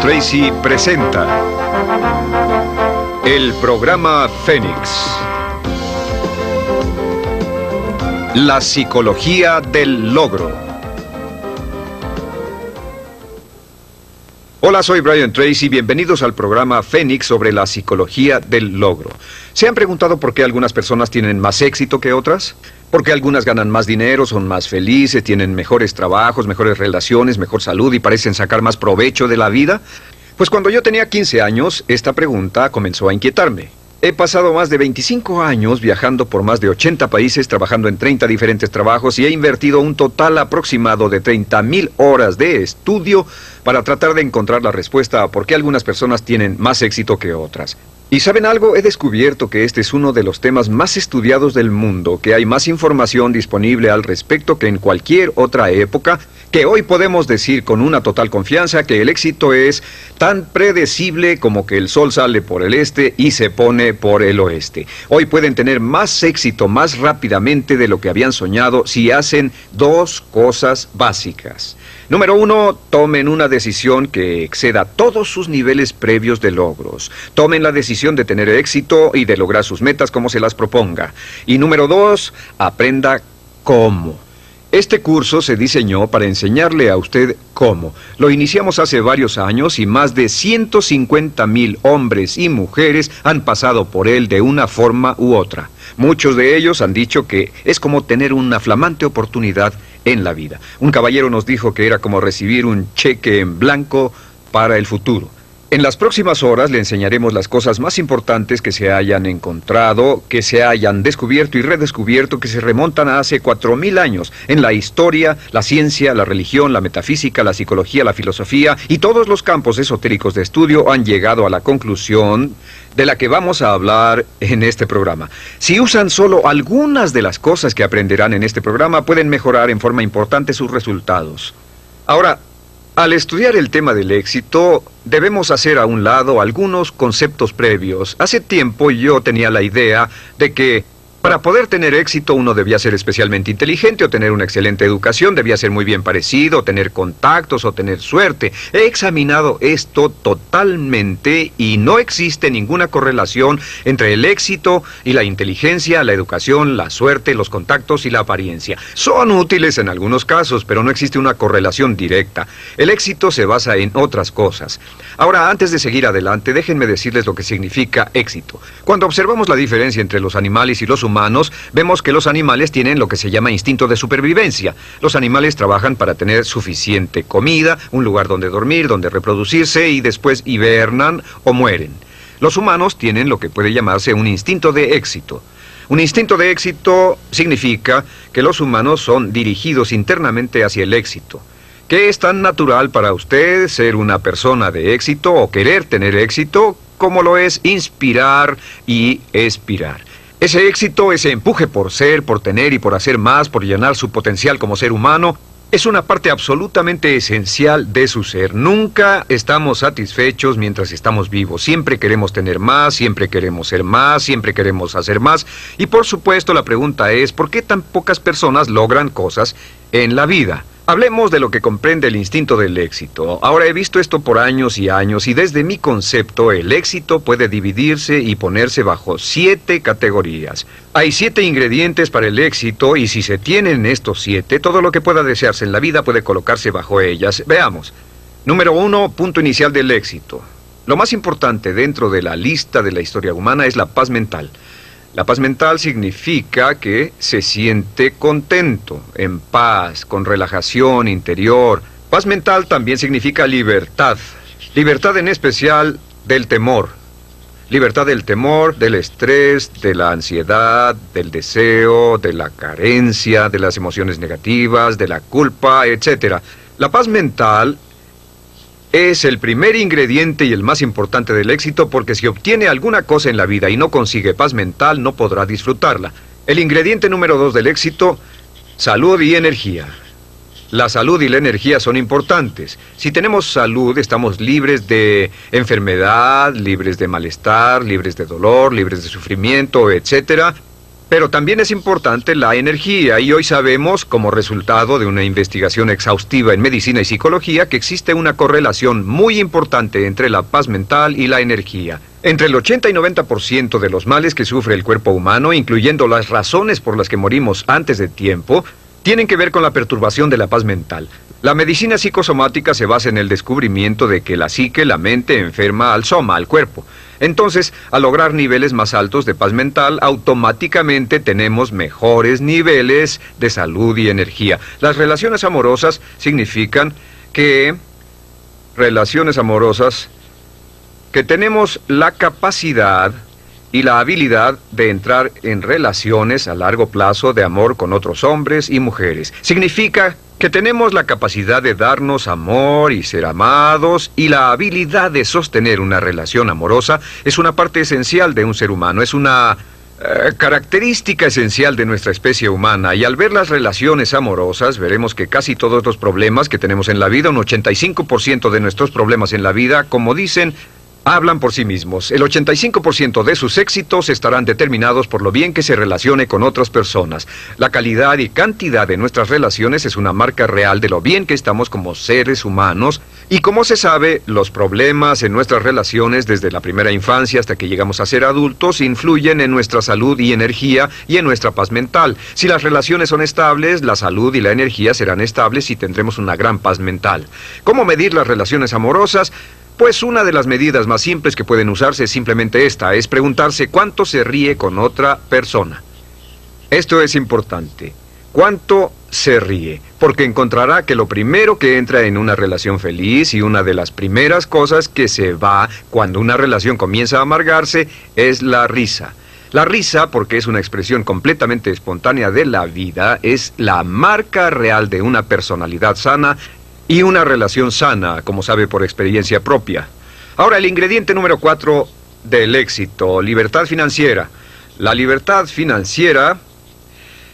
Tracy presenta el programa Fénix. La psicología del logro. Hola, soy Brian Tracy. Bienvenidos al programa Fénix sobre la psicología del logro. ¿Se han preguntado por qué algunas personas tienen más éxito que otras? ¿Por qué algunas ganan más dinero, son más felices, tienen mejores trabajos, mejores relaciones, mejor salud y parecen sacar más provecho de la vida? Pues cuando yo tenía 15 años, esta pregunta comenzó a inquietarme. He pasado más de 25 años viajando por más de 80 países, trabajando en 30 diferentes trabajos y he invertido un total aproximado de 30.000 horas de estudio para tratar de encontrar la respuesta a por qué algunas personas tienen más éxito que otras. Y saben algo, he descubierto que este es uno de los temas más estudiados del mundo, que hay más información disponible al respecto que en cualquier otra época, que hoy podemos decir con una total confianza que el éxito es tan predecible como que el sol sale por el este y se pone por el oeste. Hoy pueden tener más éxito más rápidamente de lo que habían soñado si hacen dos cosas básicas. Número uno, tomen una decisión que exceda todos sus niveles previos de logros. Tomen la decisión de tener éxito y de lograr sus metas como se las proponga. Y número dos, aprenda cómo. Este curso se diseñó para enseñarle a usted cómo. Lo iniciamos hace varios años y más de 150 mil hombres y mujeres han pasado por él de una forma u otra. Muchos de ellos han dicho que es como tener una flamante oportunidad en la vida. Un caballero nos dijo que era como recibir un cheque en blanco para el futuro. En las próximas horas le enseñaremos las cosas más importantes que se hayan encontrado, que se hayan descubierto y redescubierto, que se remontan a hace cuatro mil años en la historia, la ciencia, la religión, la metafísica, la psicología, la filosofía y todos los campos esotéricos de estudio han llegado a la conclusión de la que vamos a hablar en este programa. Si usan solo algunas de las cosas que aprenderán en este programa, pueden mejorar en forma importante sus resultados. Ahora, al estudiar el tema del éxito, debemos hacer a un lado algunos conceptos previos. Hace tiempo yo tenía la idea de que para poder tener éxito uno debía ser especialmente inteligente o tener una excelente educación, debía ser muy bien parecido, tener contactos o tener suerte. He examinado esto totalmente y no existe ninguna correlación entre el éxito y la inteligencia, la educación, la suerte, los contactos y la apariencia. Son útiles en algunos casos, pero no existe una correlación directa. El éxito se basa en otras cosas. Ahora, antes de seguir adelante, déjenme decirles lo que significa éxito. Cuando observamos la diferencia entre los animales y los humanos, vemos que los animales tienen lo que se llama instinto de supervivencia. Los animales trabajan para tener suficiente comida, un lugar donde dormir, donde reproducirse y después hibernan o mueren. Los humanos tienen lo que puede llamarse un instinto de éxito. Un instinto de éxito significa que los humanos son dirigidos internamente hacia el éxito. ¿Qué es tan natural para usted ser una persona de éxito o querer tener éxito como lo es inspirar y expirar? Ese éxito, ese empuje por ser, por tener y por hacer más, por llenar su potencial como ser humano, es una parte absolutamente esencial de su ser. Nunca estamos satisfechos mientras estamos vivos. Siempre queremos tener más, siempre queremos ser más, siempre queremos hacer más. Y por supuesto la pregunta es, ¿por qué tan pocas personas logran cosas en la vida? Hablemos de lo que comprende el instinto del éxito. Ahora he visto esto por años y años y desde mi concepto el éxito puede dividirse y ponerse bajo siete categorías. Hay siete ingredientes para el éxito y si se tienen estos siete, todo lo que pueda desearse en la vida puede colocarse bajo ellas. Veamos. Número uno, punto inicial del éxito. Lo más importante dentro de la lista de la historia humana es la paz mental. La paz mental significa que se siente contento, en paz, con relajación interior. Paz mental también significa libertad. Libertad en especial del temor. Libertad del temor, del estrés, de la ansiedad, del deseo, de la carencia, de las emociones negativas, de la culpa, etc. La paz mental es el primer ingrediente y el más importante del éxito porque si obtiene alguna cosa en la vida y no consigue paz mental, no podrá disfrutarla. El ingrediente número dos del éxito, salud y energía. La salud y la energía son importantes. Si tenemos salud, estamos libres de enfermedad, libres de malestar, libres de dolor, libres de sufrimiento, etc. Pero también es importante la energía y hoy sabemos, como resultado de una investigación exhaustiva en medicina y psicología, que existe una correlación muy importante entre la paz mental y la energía. Entre el 80 y 90% de los males que sufre el cuerpo humano, incluyendo las razones por las que morimos antes de tiempo, tienen que ver con la perturbación de la paz mental. La medicina psicosomática se basa en el descubrimiento de que la psique, la mente, enferma al soma, al cuerpo. Entonces, al lograr niveles más altos de paz mental, automáticamente tenemos mejores niveles de salud y energía. Las relaciones amorosas significan que relaciones amorosas que tenemos la capacidad y la habilidad de entrar en relaciones a largo plazo de amor con otros hombres y mujeres. Significa que tenemos la capacidad de darnos amor y ser amados y la habilidad de sostener una relación amorosa es una parte esencial de un ser humano, es una eh, característica esencial de nuestra especie humana y al ver las relaciones amorosas veremos que casi todos los problemas que tenemos en la vida, un 85% de nuestros problemas en la vida, como dicen, hablan por sí mismos. El 85% de sus éxitos estarán determinados por lo bien que se relacione con otras personas. La calidad y cantidad de nuestras relaciones es una marca real de lo bien que estamos como seres humanos y como se sabe, los problemas en nuestras relaciones desde la primera infancia hasta que llegamos a ser adultos influyen en nuestra salud y energía y en nuestra paz mental. Si las relaciones son estables, la salud y la energía serán estables y tendremos una gran paz mental. ¿Cómo medir las relaciones amorosas? Pues una de las medidas más simples que pueden usarse es simplemente esta, es preguntarse cuánto se ríe con otra persona. Esto es importante. ¿Cuánto se ríe? Porque encontrará que lo primero que entra en una relación feliz y una de las primeras cosas que se va cuando una relación comienza a amargarse es la risa. La risa, porque es una expresión completamente espontánea de la vida, es la marca real de una personalidad sana y una relación sana, como sabe por experiencia propia. Ahora, el ingrediente número cuatro del éxito, libertad financiera. La libertad financiera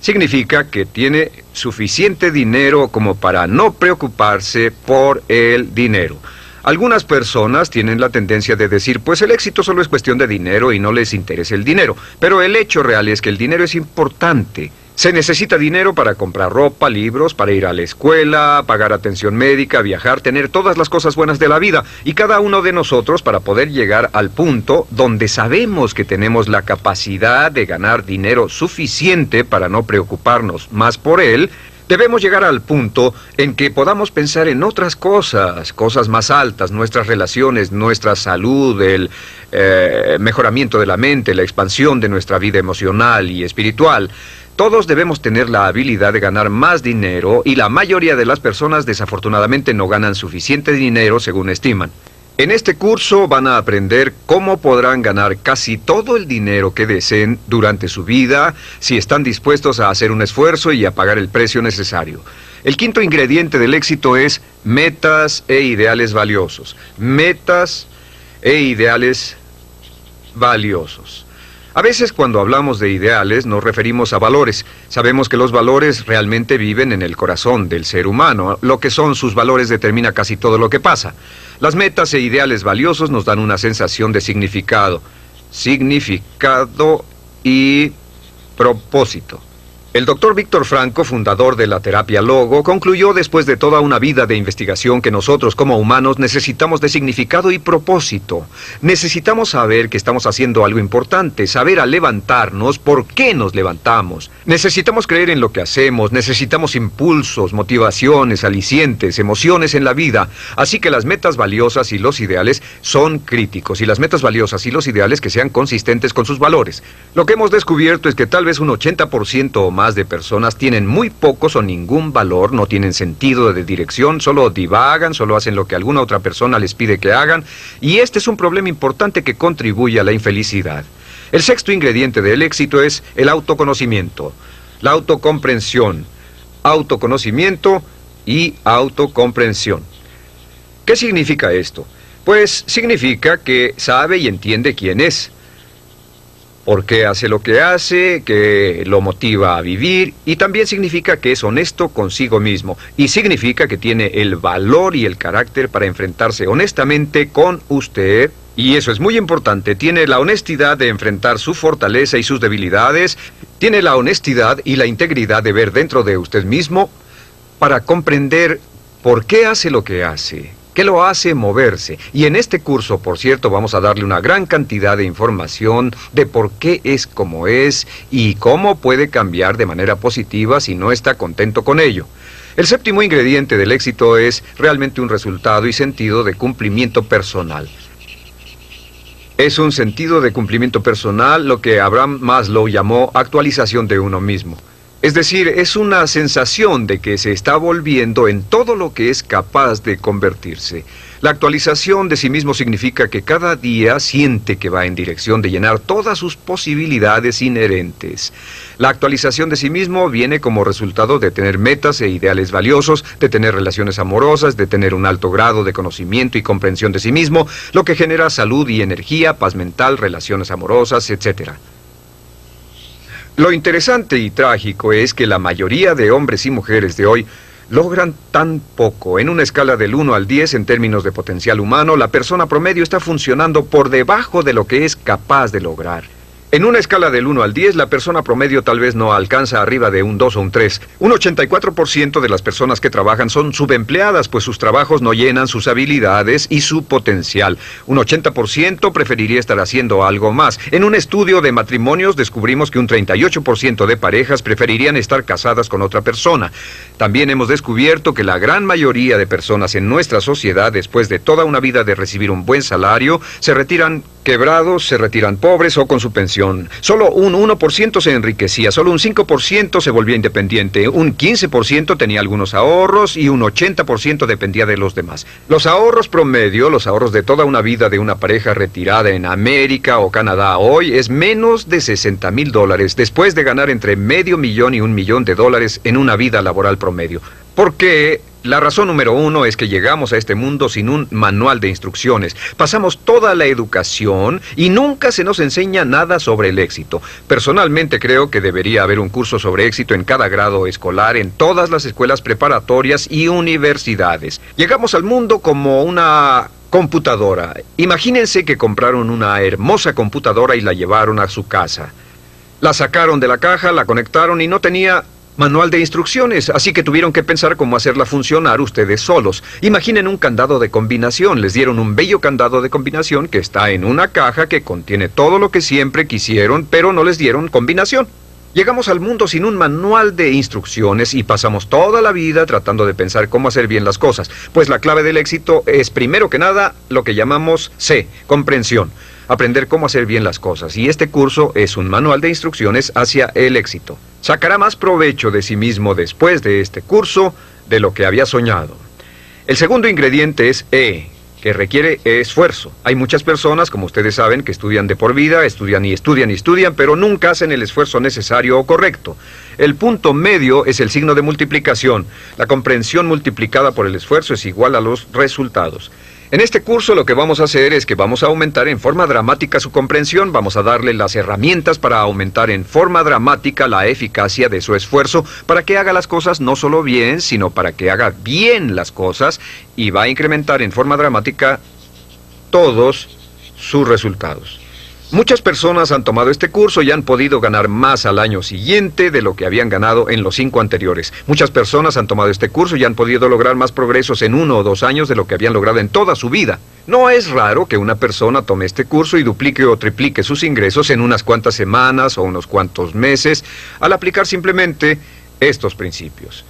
significa que tiene suficiente dinero como para no preocuparse por el dinero. Algunas personas tienen la tendencia de decir, pues el éxito solo es cuestión de dinero y no les interesa el dinero, pero el hecho real es que el dinero es importante. Se necesita dinero para comprar ropa, libros, para ir a la escuela, pagar atención médica, viajar, tener todas las cosas buenas de la vida. Y cada uno de nosotros para poder llegar al punto donde sabemos que tenemos la capacidad de ganar dinero suficiente para no preocuparnos más por él, Debemos llegar al punto en que podamos pensar en otras cosas, cosas más altas, nuestras relaciones, nuestra salud, el eh, mejoramiento de la mente, la expansión de nuestra vida emocional y espiritual. Todos debemos tener la habilidad de ganar más dinero y la mayoría de las personas desafortunadamente no ganan suficiente dinero según estiman. En este curso van a aprender cómo podrán ganar casi todo el dinero que deseen durante su vida si están dispuestos a hacer un esfuerzo y a pagar el precio necesario. El quinto ingrediente del éxito es metas e ideales valiosos. Metas e ideales valiosos. A veces cuando hablamos de ideales nos referimos a valores. Sabemos que los valores realmente viven en el corazón del ser humano. Lo que son sus valores determina casi todo lo que pasa. Las metas e ideales valiosos nos dan una sensación de significado. Significado y propósito. El doctor Víctor Franco, fundador de la terapia Logo, concluyó después de toda una vida de investigación que nosotros como humanos necesitamos de significado y propósito. Necesitamos saber que estamos haciendo algo importante, saber al levantarnos por qué nos levantamos. Necesitamos creer en lo que hacemos, necesitamos impulsos, motivaciones, alicientes, emociones en la vida. Así que las metas valiosas y los ideales son críticos y las metas valiosas y los ideales que sean consistentes con sus valores. Lo que hemos descubierto es que tal vez un 80% o más de personas tienen muy pocos o ningún valor, no tienen sentido de dirección, solo divagan, solo hacen lo que alguna otra persona les pide que hagan, y este es un problema importante que contribuye a la infelicidad. El sexto ingrediente del éxito es el autoconocimiento, la autocomprensión, autoconocimiento y autocomprensión. ¿Qué significa esto? Pues significa que sabe y entiende quién es, por qué hace lo que hace, que lo motiva a vivir y también significa que es honesto consigo mismo y significa que tiene el valor y el carácter para enfrentarse honestamente con usted Y eso es muy importante. Tiene la honestidad de enfrentar su fortaleza y sus debilidades. Tiene la honestidad y la integridad de ver dentro de usted mismo para comprender por qué hace lo que hace, qué lo hace moverse. Y en este curso, por cierto, vamos a darle una gran cantidad de información de por qué es como es y cómo puede cambiar de manera positiva si no está contento con ello. El séptimo ingrediente del éxito es realmente un resultado y sentido de cumplimiento personal. Es un sentido de cumplimiento personal lo que Abraham Maslow llamó actualización de uno mismo. Es decir, es una sensación de que se está volviendo en todo lo que es capaz de convertirse. La actualización de sí mismo significa que cada día siente que va en dirección de llenar todas sus posibilidades inherentes. La actualización de sí mismo viene como resultado de tener metas e ideales valiosos, de tener relaciones amorosas, de tener un alto grado de conocimiento y comprensión de sí mismo, lo que genera salud y energía, paz mental, relaciones amorosas, etc. Lo interesante y trágico es que la mayoría de hombres y mujeres de hoy logran tan poco. En una escala del 1 al 10 en términos de potencial humano, la persona promedio está funcionando por debajo de lo que es capaz de lograr. En una escala del 1 al 10, la persona promedio tal vez no alcanza arriba de un 2 o un 3. Un 84% de las personas que trabajan son subempleadas, pues sus trabajos no llenan sus habilidades y su potencial. Un 80% preferiría estar haciendo algo más. En un estudio de matrimonios descubrimos que un 38% de parejas preferirían estar casadas con otra persona. También hemos descubierto que la gran mayoría de personas en nuestra sociedad, después de toda una vida de recibir un buen salario, se retiran quebrados, se retiran pobres o con su pensión. Solo un 1% se enriquecía, solo un 5% se volvía independiente, un 15% tenía algunos ahorros y un 80% dependía de los demás. Los ahorros promedio, los ahorros de toda una vida de una pareja retirada en América o Canadá hoy es menos de 60 mil dólares después de ganar entre medio millón y un millón de dólares en una vida laboral promedio. ¿Por qué? La razón número uno es que llegamos a este mundo sin un manual de instrucciones. Pasamos toda la educación y nunca se nos enseña nada sobre el éxito. Personalmente creo que debería haber un curso sobre éxito en cada grado escolar, en todas las escuelas preparatorias y universidades. Llegamos al mundo como una computadora. Imagínense que compraron una hermosa computadora y la llevaron a su casa. La sacaron de la caja, la conectaron y no tenía manual de instrucciones, así que tuvieron que pensar cómo hacerla funcionar ustedes solos. Imaginen un candado de combinación, les dieron un bello candado de combinación que está en una caja que contiene todo lo que siempre quisieron, pero no les dieron combinación. Llegamos al mundo sin un manual de instrucciones y pasamos toda la vida tratando de pensar cómo hacer bien las cosas, pues la clave del éxito es primero que nada lo que llamamos C, comprensión aprender cómo hacer bien las cosas, y este curso es un manual de instrucciones hacia el éxito. Sacará más provecho de sí mismo después de este curso de lo que había soñado. El segundo ingrediente es E, que requiere esfuerzo. Hay muchas personas, como ustedes saben, que estudian de por vida, estudian y estudian y estudian, pero nunca hacen el esfuerzo necesario o correcto. El punto medio es el signo de multiplicación. La comprensión multiplicada por el esfuerzo es igual a los resultados. En este curso lo que vamos a hacer es que vamos a aumentar en forma dramática su comprensión, vamos a darle las herramientas para aumentar en forma dramática la eficacia de su esfuerzo para que haga las cosas no solo bien, sino para que haga bien las cosas y va a incrementar en forma dramática todos sus resultados. Muchas personas han tomado este curso y han podido ganar más al año siguiente de lo que habían ganado en los cinco anteriores. Muchas personas han tomado este curso y han podido lograr más progresos en uno o dos años de lo que habían logrado en toda su vida. No es raro que una persona tome este curso y duplique o triplique sus ingresos en unas cuantas semanas o unos cuantos meses al aplicar simplemente estos principios.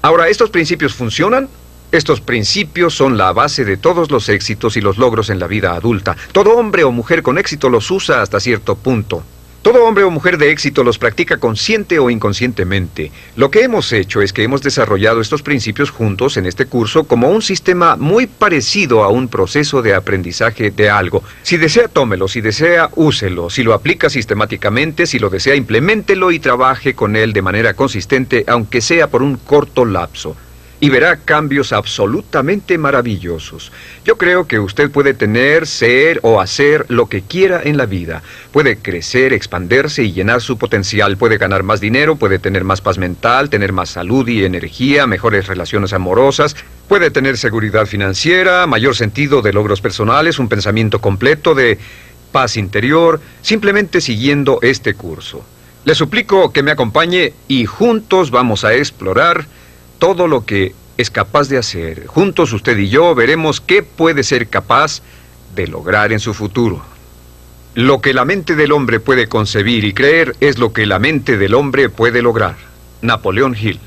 Ahora, ¿estos principios funcionan? Estos principios son la base de todos los éxitos y los logros en la vida adulta. Todo hombre o mujer con éxito los usa hasta cierto punto. Todo hombre o mujer de éxito los practica consciente o inconscientemente. Lo que hemos hecho es que hemos desarrollado estos principios juntos en este curso como un sistema muy parecido a un proceso de aprendizaje de algo. Si desea, tómelo, si desea, úselo, si lo aplica sistemáticamente, si lo desea, implementelo y trabaje con él de manera consistente, aunque sea por un corto lapso y verá cambios absolutamente maravillosos. Yo creo que usted puede tener, ser o hacer lo que quiera en la vida. Puede crecer, expandirse y llenar su potencial. Puede ganar más dinero, puede tener más paz mental, tener más salud y energía, mejores relaciones amorosas, Puede tener seguridad financiera, mayor sentido de logros personales, un pensamiento completo de paz interior, simplemente siguiendo este curso. Le suplico que me acompañe y juntos vamos a explorar todo lo que es capaz de hacer. Juntos usted y yo veremos qué puede ser capaz de lograr en su futuro. Lo que la mente del hombre puede concebir y creer es lo que la mente del hombre puede lograr. Napoleón Hill.